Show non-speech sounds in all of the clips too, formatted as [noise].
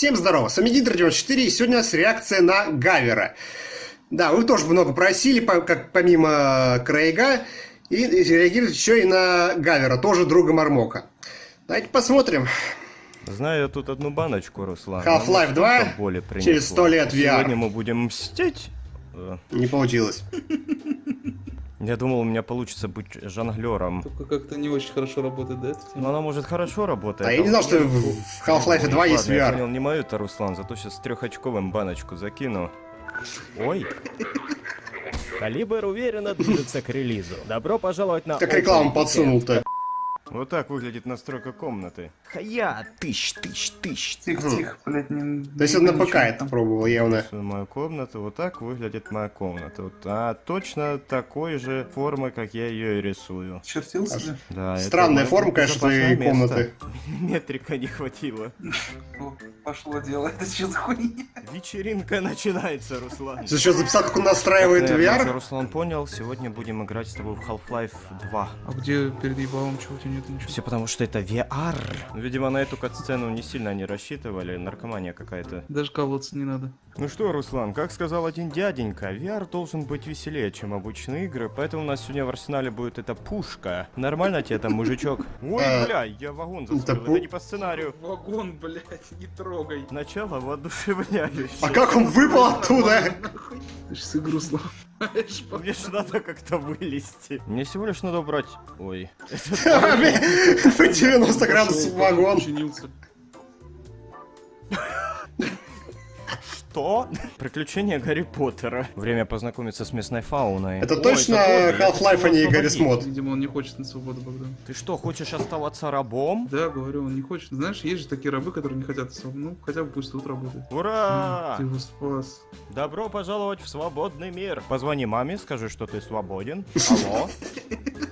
Всем здорово, с вами Дидр94, и сегодня у нас реакция на Гавера. Да, вы тоже много просили, как помимо Крейга, и реагировать еще и на Гавера, тоже друга Мармока. Давайте посмотрим. Знаю я тут одну баночку, Руслан. Half-Life 2 через 100 лет VR. Сегодня мы будем мстить. Не получилось. [laughs] Я думал, у меня получится быть жонглером. Только как-то не очень хорошо работает, да? Ну, она может хорошо работать. А я не знал, что в Half-Life 2 есть VR. Я понял, не мою это, Руслан, зато сейчас трехочковым баночку закину. Ой. Калибр уверенно движется к релизу. Добро пожаловать на... Как рекламу подсунул-то. Вот так выглядит настройка комнаты. Хая, тысяч, тысяч, тысяч. Тихо, тихо, блядь, не... То есть он на ПК это пробовал явно. Мою комнату, вот так выглядит моя комната. Вот, а точно такой же формы, как я ее и рисую. Чертился же? Да. Странная форма, конечно, твоей комнаты. [laughs] Метрика не хватило. Пошло дело, [laughs] это что за хуйня? Вечеринка начинается, Руслан. Ты что, записал, как он настраивает VR? Руслан понял, сегодня будем играть с тобой в Half-Life 2. А где перед ебалом чего у тебя нет ничего? Все потому, что это VR. Видимо, на эту кат-сцену не сильно не рассчитывали, наркомания какая-то. Даже колоться не надо. Ну что, Руслан, как сказал один дяденька, VR должен быть веселее, чем обычные игры, поэтому у нас сегодня в арсенале будет эта пушка. Нормально тебе там, мужичок? [laughs] Ой, а, бля, я вагон застрелил, это не по сценарию. Вагон, блядь, не трогай. Начало воодушевляющее. А как он выпал оттуда? Ты ж с игру. [laughs] Мне же надо как-то вылезти. Мне всего лишь надо убрать... Ой. [laughs] Вы 90 градусов вагон. Что? Приключения Гарри Поттера. Время познакомиться с местной фауной. Это Ой, точно Half-Life, а не Гарри Мод? Видимо, он не хочет на свободу, Богдан. Ты что, хочешь оставаться рабом? Да, говорю, он не хочет. Знаешь, есть же такие рабы, которые не хотят свободу. Ну, хотя бы пусть тут работают. Ура! Ты его спас. Добро пожаловать в свободный мир. Позвони маме, скажи, что ты свободен. Алло? [laughs]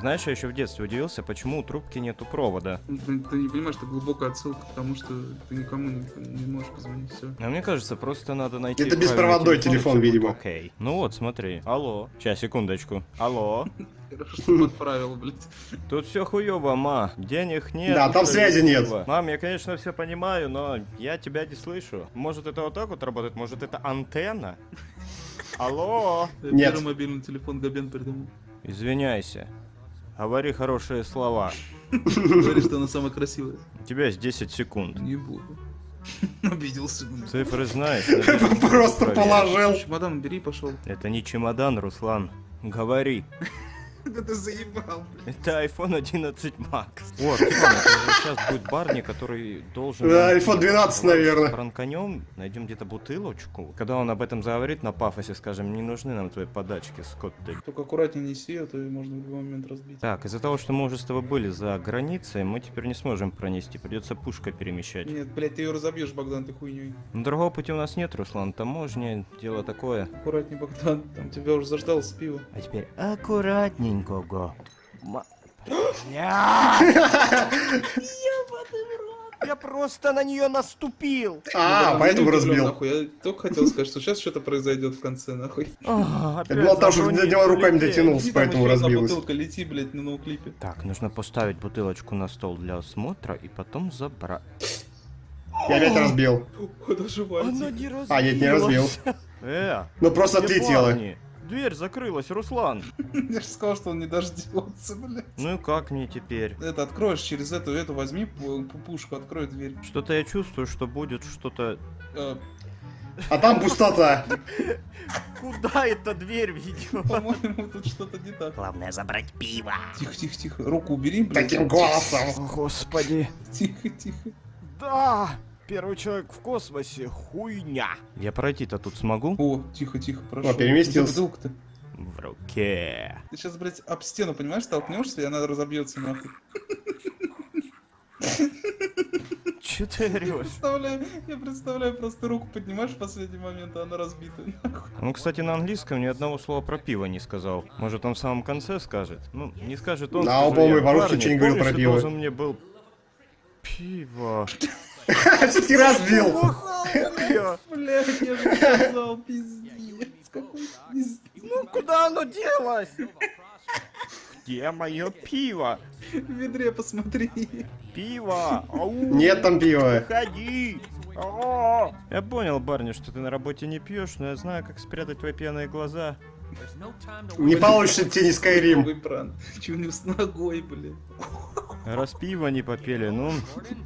Знаешь, я еще в детстве удивился, почему у трубки нету провода. Ты, ты не понимаешь, это глубокая отсылка к тому, что ты никому не, не можешь позвонить, все. А мне кажется, просто надо найти... Это беспроводной телефон, телефон видимо. Окей. Ну вот, смотри. Алло. Сейчас, секундочку. Алло. Хорошо подправил, блядь. Тут все хуево, ма. Денег нет. Да, там связи нет. Мам, я, конечно, все понимаю, но я тебя не слышу. Может, это вот так вот работает? Может, это антенна? [laughs] Алло? Нет. Первый мобильный телефон Габен придумал. Извиняйся. Говори хорошие слова. Говори, что она самая красивая. У тебя есть 10 секунд. Не буду. [laughs] Обиделся. Цифры знаешь. [laughs] Просто положил. Чемодан бери, пошел. Это не чемодан, Руслан. Говори. [laughs] Да ты заебал, Это iPhone 11 Max. О, Руслан, это сейчас будет Барни, который должен... Да, iPhone 12, наверное. Пранканем, найдем где-то бутылочку. Когда он об этом заговорит на пафосе, скажем, не нужны нам твои подачки, Скотты. Только аккуратнее неси, а то можно в любой момент разбить. Так, из-за того, что мы уже с тобой были за границей, мы теперь не сможем пронести. Придется пушкой перемещать. Нет, блядь, ты ее разобьешь, Богдан, ты хуйней. Но другого пути у нас нет, Руслан. Таможня, дело такое. Аккуратнее, Богдан, там тебя уже заждался пиво. А теперь аккуратнее маленького. Я просто на нее наступил. А, поэтому разбил. Нахуй. Я только хотел сказать, что сейчас что-то произойдет в конце, нахуй. Я думал, там что до него руками дотянулся, поэтому разбилась. бутылка лети, блядь, на ноуклипе. Так, нужно поставить бутылочку на стол для осмотра и потом забрать. Я опять разбил. Она не разбилась. А, нет, не разбил. Э, ну просто ты тело. Дверь закрылась, Руслан. [laughs] Я же сказал, что он не дождется, блядь. Ну и как мне теперь? Это откроешь через эту, эту возьми пушку, открой дверь. Что-то я чувствую, что будет что-то... А, а там пустота. [laughs] Куда эта дверь ведет? По-моему, тут что-то не так. Главное забрать пиво. Тихо, тихо, тихо. Руку убери, блядь. Таким голосом. О, господи. Тихо, тихо. Да! Первый человек в космосе. Хуйня. Я пройти-то тут смогу? О, тихо, тихо, прошу. О, переместился. то В руке. Ты сейчас, блядь, об стену, понимаешь, столкнешься, и она разобьется нахуй. Че ты орешь? Представляю, я представляю, просто руку поднимаешь в последний момент, а она разбита. Он, кстати, на английском ни одного слова про пиво не сказал. Может, он в самом конце скажет? Ну, не скажет он. Да, по-моему, вообще ничего не говорил про пиво. должен мне был пиво. [laughs] Все-таки разбил. Блядь, я же сказал, пиздец. Ну куда оно делось? Где мое пиво? В ведре посмотри. Пиво! Ау! Нет там пива. Уходи! Я понял, барни, что ты на работе не пьешь, но я знаю, как спрятать твои пьяные глаза. Не получится идти Скайрим. Новый пран. Че у него с ногой, блин? Раз пиво не попели, ну,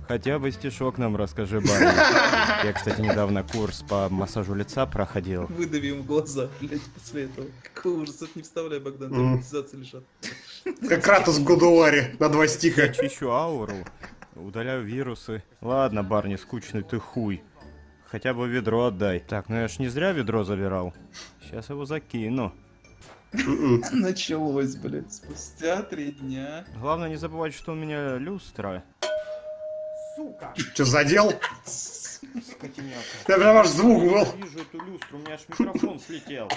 хотя бы стишок нам расскажи, барни. [laughs] Я, кстати, недавно курс по массажу лица проходил. Выдави ему глаза, блядь, после этого. Какой ужас, это не вставляй, Богдан, Мгм. драматизации лежат. Как Кратос в Гудуаре на два стиха. Чищу ауру, удаляю вирусы. Ладно, барни, скучный ты хуй. Хотя бы ведро отдай. Так, ну я ж не зря ведро забирал. Сейчас его закину. [laughs] Началось, блядь, спустя три дня. Главное не забывать, что у меня люстра. Че, задел? Скотиняка. Да прям аж звук был. Вижу эту люстру, у меня аж микрофон слетел.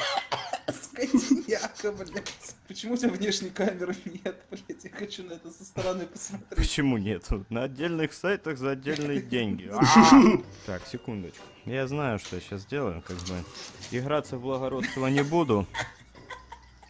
Скотиняка, блядь. Почему у тебя внешней камеры нет, блядь? Я хочу на это со стороны посмотреть. Почему нету? На отдельных сайтах за отдельные деньги. [laughs] А! Так, секундочку. Я знаю, что я сейчас сделаю, как бы. Играться в благородство не буду.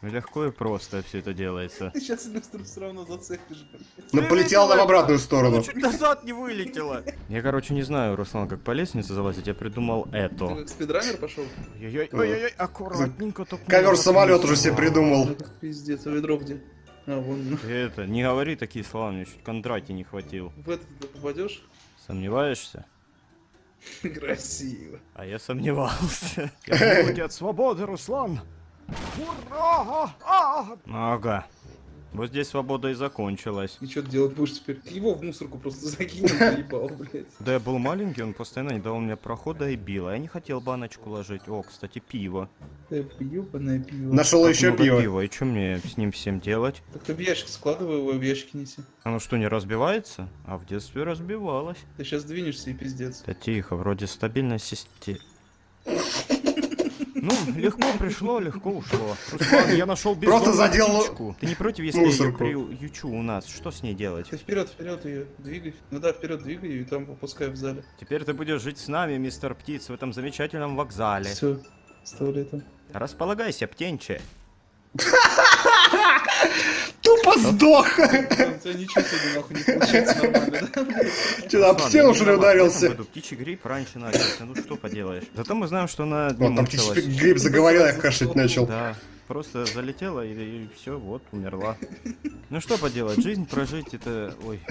Легко и просто все это делается. Ты [laughs] сейчас люстру все равно зацепишь, блядь. Но полетел нам в обратную сторону. Чуть назад не вылетело. [laughs] Я, короче, не знаю, Руслан, как по лестнице залазить. Я придумал Ты это. как спидранер пошел? Ой-ой-ой, ой-ой-ой, аккуратненько только. Ковер-самолет уже себе придумал. Пиздец, а ведро где? А, вон. Ты это, не говори такие слова, мне чуть контрати не хватил. В этот ты попадешь? Сомневаешься? [laughs] Красиво. А я сомневался. Я от свободы, Руслан. Ура! Ага. Вот здесь свобода и закончилась. И что ты делать будешь теперь? Его в мусорку просто закинул, поебал, блядь. Да я был маленький, он постоянно не давал мне прохода и бил. А я не хотел баночку ложить. О, кстати, пиво. Ты ебаное пиво. Нашел еще пиво. пива. И что мне с ним всем делать? Так ты в ящик складывай его, в ящик неси. Оно что, не разбивается? А в детстве разбивалось. Ты сейчас двинешься и пиздец. Да тихо, вроде стабильная система. Ну, легко пришло, легко ушло. Руслан, я нашел Просто задел птичку. Ты не против, если я мусорку. приючу у нас? Что с ней делать? Ты вперед, вперед ее двигай. Ну да, вперед двигай ее и там выпускай в зале. Теперь ты будешь жить с нами, мистер Птиц, в этом замечательном вокзале. Все, оставляй там. Располагайся, птенче. [laughs] [laughs] Тупо сдох. Да, У тебя ничего сегодня нахуй не получается нормально? [laughs] Че, об стену в ударился? птичий грипп раньше начался, ну что поделаешь. Зато мы знаем, что она не там птичий гриб заговорил, я кашлять начал. Да, просто залетела и, все, вот, умерла. Ну что поделать, жизнь прожить это... Ой,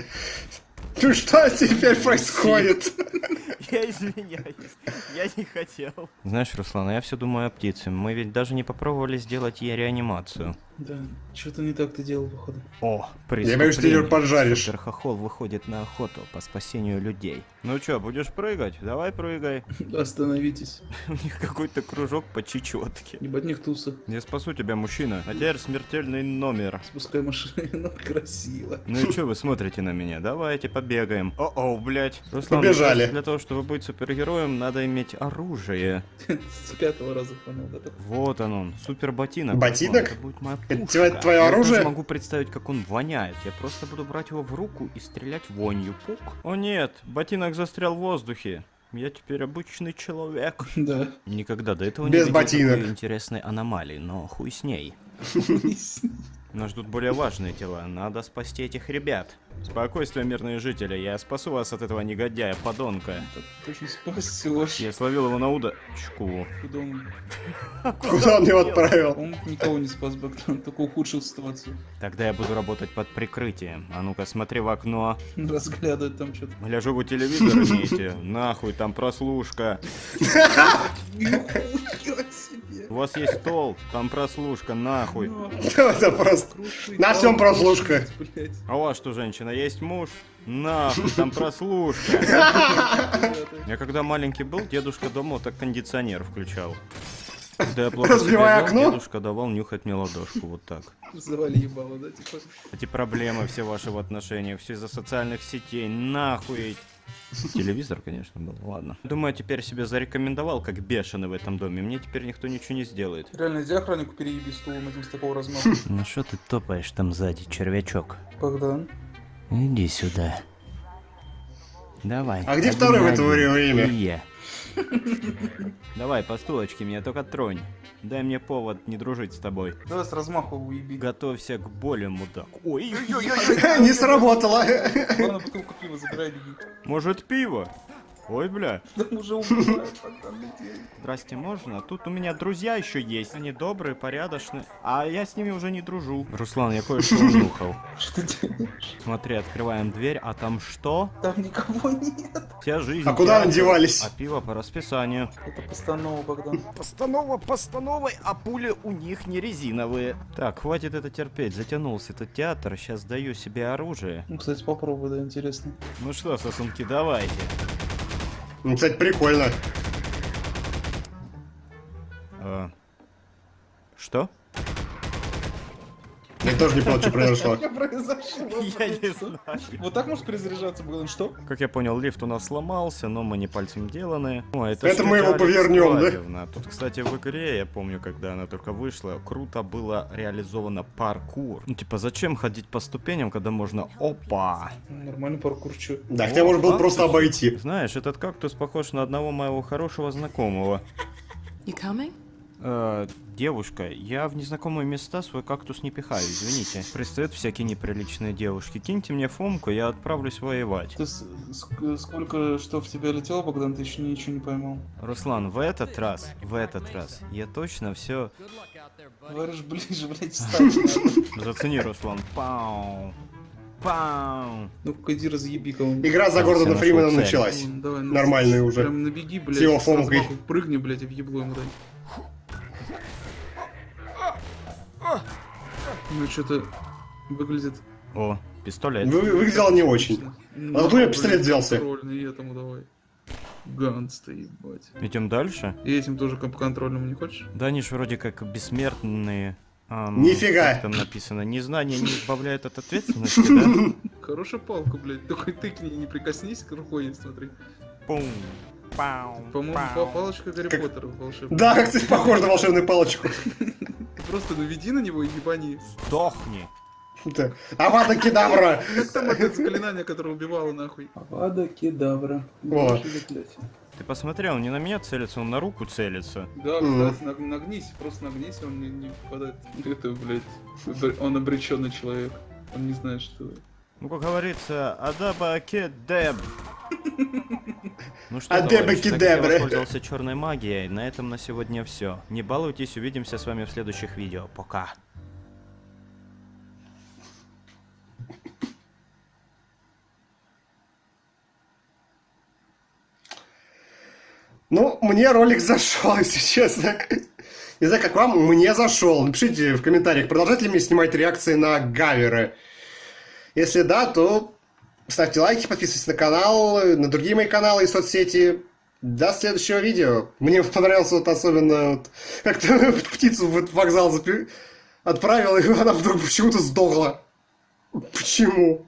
Ну что теперь происходит? [laughs] я извиняюсь, я не хотел. Знаешь, Руслан, а я все думаю о птице. Мы ведь даже не попробовали сделать ей реанимацию. Да, что-то не так ты делал, походу. О, Я боюсь, ты её поджаришь. Суперхохол выходит на охоту по спасению людей. Ну чё, будешь прыгать? Давай прыгай. [laughs] Остановитесь. [laughs] У них какой-то кружок по чечетке. Ебать них туса. Я спасу тебя, мужчина. А теперь смертельный номер. Спускай машину, [laughs] красиво. Ну и чё вы смотрите на меня? Давайте побегаем. О-о, блядь. Руслан, Побежали. для того, чтобы быть супергероем, надо иметь оружие. С пятого раза понял, да? Вот он он, супер ботинок. Ботинок? Будет моя пушка. твоё- твоё Я оружие? даже могу представить, как он воняет. Я просто буду брать его в руку и стрелять вонью. Пук. О нет, ботинок застрял в воздухе. Я теперь обычный человек. [laughs] Да. Никогда до этого Без не видел ботинок. такой интересной аномалии, но хуй с ней. [laughs] Нас ждут более важные дела. Надо спасти этих ребят. Спокойствие, мирные жители. Я спасу вас от этого негодяя, подонка. Очень спасешь. Я словил его на удочку. Куда он? Куда он его отправил? Он никого не спас, Богдан, только ухудшил ситуацию. Тогда я буду работать под прикрытием. А ну-ка, смотри в окно. [laughs] Разглядывает там что-то. Гляжу, вы телевизор имеете. Нахуй, там прослушка. [laughs] Себе. У вас есть стол, там прослушка, нахуй. [laughs] Это просто... Крушить. На всем прослушка. А у вас что, женщина, есть муж? Нахуй, там [laughs] прослушка. Я когда маленький был, дедушка дома вот так кондиционер включал. Когда я плохо себя Разбивая окно? дедушка давал нюхать мне ладошку, вот так. Завали ебало, да, типа. Эти проблемы все ваши в отношениях, все из-за социальных сетей, нахуй. Телевизор, конечно, был, ладно. Думаю, теперь себя зарекомендовал как бешеный в этом доме. Мне теперь никто ничего не сделает. Реально, иди охраннику перееби стулом этим с такого размаха. [laughs] Ну что ты топаешь там сзади, червячок? Богдан. Иди сюда. Давай. А где второй в это время? Давай, по стулочке меня только тронь. Дай мне повод не дружить с тобой. Давай с размаху уеби. Готовься к боли, мудак. Ой-ой-ой-ой. [laughs] Не сработало. Главное, бутылку пива забирай, беги. Может пиво? Ой, бля. Там уже убивают. Здрасте, можно? Тут у меня друзья еще есть. Они добрые, порядочные. А я с ними уже не дружу. Руслан, я кое-что унюхал. [laughs] Что ты делаешь? Смотри, открываем дверь, а там что? Там никого нет. Вся жизнь. А куда они девались? А пиво по расписанию. Это постанова, Богдан. Постанова постановой, а пули у них не резиновые. Так, хватит это терпеть. Затянулся этот театр. Сейчас даю себе оружие. Ну, кстати, попробуй, да, интересно. Ну что, сосунки, давайте. Ну, кстати, прикольно. А, Что? Я тоже не понял, что произошло. Что произошло? Я не знаю. Вот так может перезаряжаться, Богдан? Что? Как я понял, лифт у нас сломался, но мы не пальцем деланы. О, это, мы его повернем, да? Тут, кстати, в игре, я помню, когда она только вышла, круто было реализовано паркур. Ну, типа, зачем ходить по ступеням, когда можно... Опа! Нормальный паркур, чё? Да, хотя можно было просто обойти. Знаешь, этот кактус похож на одного моего хорошего знакомого. You coming? Э, девушка, я в незнакомые места свой кактус не пихаю, извините. Пристают всякие неприличные девушки. Киньте мне фомку, я отправлюсь воевать. Ты сколько что в тебя летело, Богдан, ты еще ничего не поймал. Руслан, в этот раз, в этот раз, я точно все Говоришь, ближе, [laughs] блядь, встать надо. [laughs] Зацени, Руслан. Пау. Пау. Ну-ка, иди разъеби кого-нибудь. Игра за Гордона Фримена началась. Давай, ну, Нормальный уже. Прям набеги, блядь, С его фомкой. прыгни, блядь, и в ебло ему дай. Ну, что-то выглядит... О, пистолет. Вы- Выглядело не очень. Ну, А откуда блин, пистолет взялся? Контрольный, этому давай. Ганс-то, ебать. Идем дальше. И этим тоже контрольным не хочешь? Да они ж вроде как бессмертные. Ам, Нифига. Как там написано? Незнание не избавляет от ответственности, [laughs] да? Хорошая палка, блядь. Только ты к ней не прикоснись, к рукой не смотри. Пум. Пау. По-моему, палочка Гарри Как- Поттера волшебная. Да, кстати, похоже на волшебную палочку. [laughs] Просто наведи на него и ебани. Сдохни. Да. Авада кедавра. Как там это заклинание, которое убивало нахуй? Авада кедавра. О. Ты посмотри, он не на меня целится, он на руку целится. Да, кстати, наг- нагнись, просто нагнись, он не, не попадает. Это, блядь, он обреченный человек. Он не знает, что... Ну, как говорится, адаба кедеб. Ну что, Адеба товарищи, я воспользовался черной магией, на этом на сегодня все. Не балуйтесь, увидимся с вами в следующих видео. Пока. Ну, мне ролик зашел, [laughs] если честно. Не знаю, как вам, мне зашел. Напишите в комментариях, продолжать ли мне снимать реакции на гаверы. Если да, то ставьте лайки, подписывайтесь на канал, на другие мои каналы и соцсети. До следующего видео. Мне понравился вот особенно, вот, как-то [laughs] птицу в вокзал запи- отправил, и она вдруг почему-то сдохла. Почему?